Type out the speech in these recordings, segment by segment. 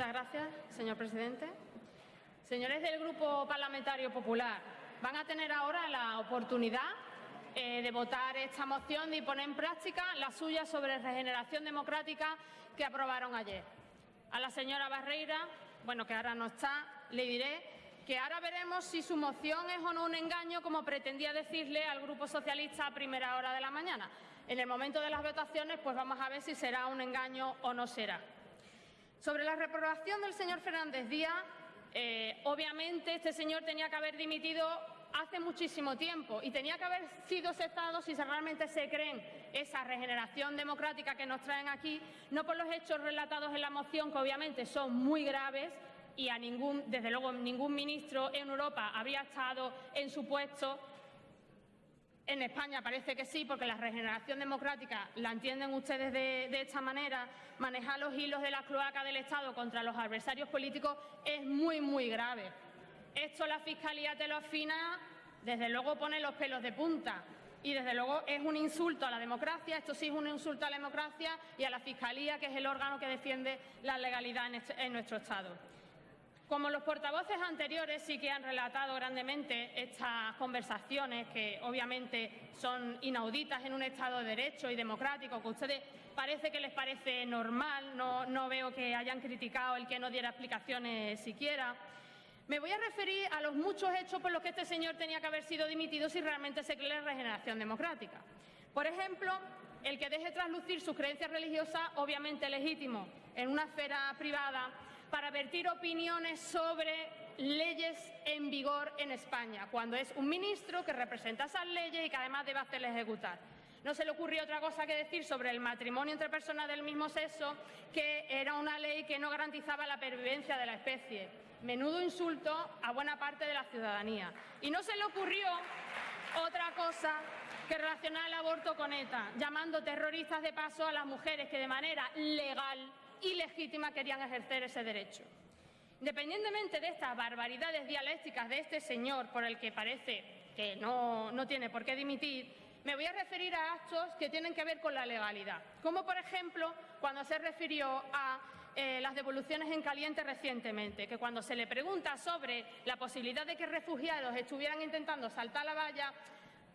Muchas gracias, señor presidente. Señores del Grupo Parlamentario Popular, van a tener ahora la oportunidad eh, de votar esta moción y poner en práctica la suya sobre regeneración democrática que aprobaron ayer. A la señora Barreira, bueno, que ahora no está, le diré que ahora veremos si su moción es o no un engaño, como pretendía decirle al Grupo Socialista a primera hora de la mañana. En el momento de las votaciones, pues vamos a ver si será un engaño o no será. Sobre la reprobación del señor Fernández Díaz, eh, obviamente este señor tenía que haber dimitido hace muchísimo tiempo y tenía que haber sido aceptado si realmente se creen esa regeneración democrática que nos traen aquí, no por los hechos relatados en la moción, que obviamente son muy graves y a ningún, desde luego, ningún ministro en Europa habría estado en su puesto en España parece que sí, porque la regeneración democrática la entienden ustedes de, esta manera. Manejar los hilos de la cloaca del Estado contra los adversarios políticos es muy, muy grave. Esto la Fiscalía te lo afina, desde luego pone los pelos de punta. Y desde luego es un insulto a la democracia, esto sí es un insulto a la democracia y a la Fiscalía, que es el órgano que defiende la legalidad en este, nuestro Estado. Como los portavoces anteriores sí que han relatado grandemente estas conversaciones que obviamente son inauditas en un Estado de Derecho y democrático, que a ustedes parece que les parece normal, no, no veo que hayan criticado el que no diera explicaciones siquiera. Me voy a referir a los muchos hechos por los que este señor tenía que haber sido dimitido si realmente se cree la regeneración democrática. Por ejemplo, el que deje traslucir sus creencias religiosas, obviamente legítimo, en una esfera privada, para vertir opiniones sobre leyes en vigor en España, cuando es un ministro que representa esas leyes y que además debe hacerlas ejecutar. No se le ocurrió otra cosa que decir sobre el matrimonio entre personas del mismo sexo, que era una ley que no garantizaba la pervivencia de la especie. Menudo insulto a buena parte de la ciudadanía. Y no se le ocurrió otra cosa que relacionar el aborto con ETA, llamando terroristas de paso a las mujeres que de manera legal y legítima querían ejercer ese derecho. Independientemente de estas barbaridades dialécticas de este señor, por el que parece que no, no tiene por qué dimitir, me voy a referir a actos que tienen que ver con la legalidad, como por ejemplo cuando se refirió a eh, las devoluciones en caliente recientemente, que cuando se le pregunta sobre la posibilidad de que refugiados estuvieran intentando saltar la valla,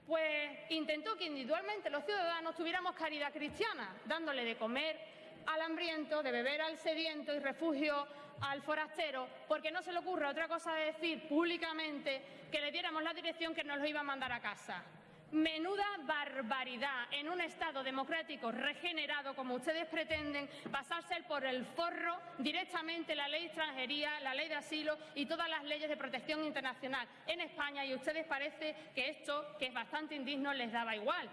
pues intentó que individualmente los ciudadanos tuviéramos caridad cristiana, dándole de comer al hambriento, de beber al sediento y refugio al forastero, porque no se le ocurre otra cosa de decir públicamente que le diéramos la dirección que nos lo iba a mandar a casa. Menuda barbaridad en un Estado democrático regenerado, como ustedes pretenden, pasarse por el forro directamente la ley de extranjería, la ley de asilo y todas las leyes de protección internacional en España y ustedes parece que esto, que es bastante indigno, les daba igual.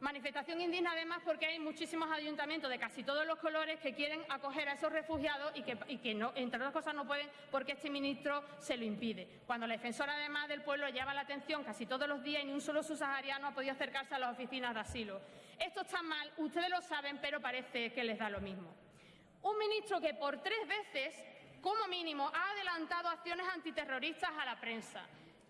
Manifestación indigna además porque hay muchísimos ayuntamientos de casi todos los colores que quieren acoger a esos refugiados y que, no, entre otras cosas no pueden porque este ministro se lo impide. Cuando la defensora además del pueblo llama la atención casi todos los días y ni un solo subsahariano ha podido acercarse a las oficinas de asilo. Esto está mal, ustedes lo saben, pero parece que les da lo mismo. Un ministro que por tres veces, como mínimo, ha adelantado acciones antiterroristas a la prensa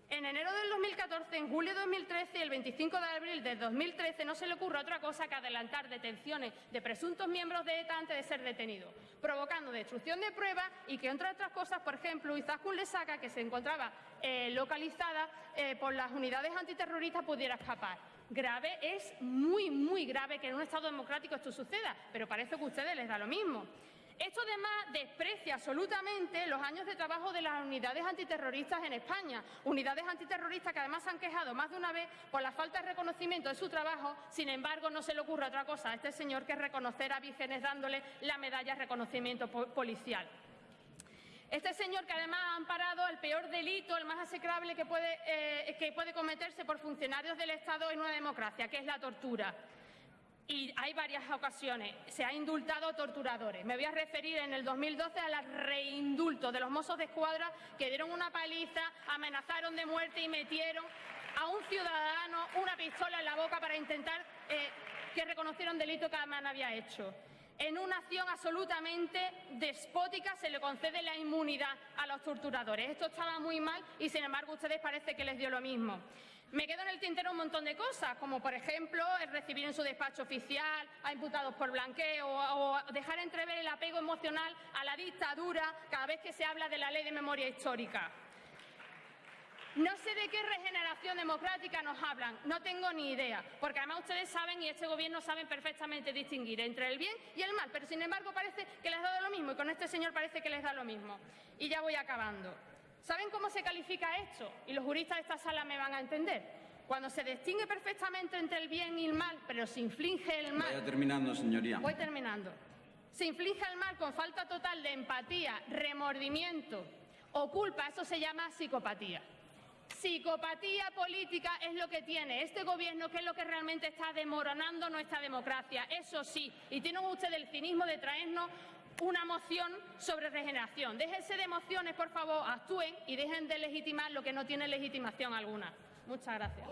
en enero del 2014, en julio de 2013 y el 25 de abril de 2013 no se le ocurre otra cosa que adelantar detenciones de presuntos miembros de ETA antes de ser detenidos, provocando destrucción de pruebas y que, entre otras cosas, por ejemplo, Izaskun Lesaca, que se encontraba eh, localizada eh, por las unidades antiterroristas, pudiera escapar. Grave es muy, muy grave que en un Estado democrático esto suceda, pero parece que a ustedes les da lo mismo. Esto además desprecia absolutamente los años de trabajo de las unidades antiterroristas en España, unidades antiterroristas que además se han quejado más de una vez por la falta de reconocimiento de su trabajo, sin embargo no se le ocurre otra cosa a este señor que reconocer a vírgenes dándole la medalla de reconocimiento policial. Este señor que además ha amparado el peor delito, el más execrable que puede, eh, que puede cometerse por funcionarios del Estado en una democracia, que es la tortura y hay varias ocasiones. Se ha indultado torturadores. Me voy a referir en el 2012 al reindulto de los mozos de escuadra que dieron una paliza, amenazaron de muerte y metieron a un ciudadano una pistola en la boca para intentar eh, que reconociera un delito que además había hecho. En una acción absolutamente despótica se le concede la inmunidad a los torturadores. Esto estaba muy mal y, sin embargo, ustedes parece que les dio lo mismo. Me quedo en el tintero un montón de cosas, como por ejemplo el recibir en su despacho oficial a imputados por blanqueo o, dejar entrever el apego emocional a la dictadura cada vez que se habla de la ley de memoria histórica. No sé de qué regeneración democrática nos hablan, no tengo ni idea, porque además ustedes saben y este Gobierno saben perfectamente distinguir entre el bien y el mal, pero sin embargo parece que les da lo mismo y con este señor parece que les da lo mismo. Y ya voy acabando. ¿Saben cómo se califica esto? Y los juristas de esta sala me van a entender. Cuando se distingue perfectamente entre el bien y el mal, pero se inflige el mal... Vaya terminando, señoría. Voy terminando. Se inflige el mal con falta total de empatía, remordimiento o culpa, eso se llama psicopatía. Psicopatía política es lo que tiene este gobierno, que es lo que realmente está demoronando nuestra democracia. Eso sí, y tienen ustedes el cinismo de traernos una moción sobre regeneración. Déjense de emociones, por favor, actúen y dejen de legitimar lo que no tiene legitimación alguna. Muchas gracias.